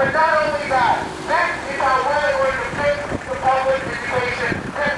But not only that,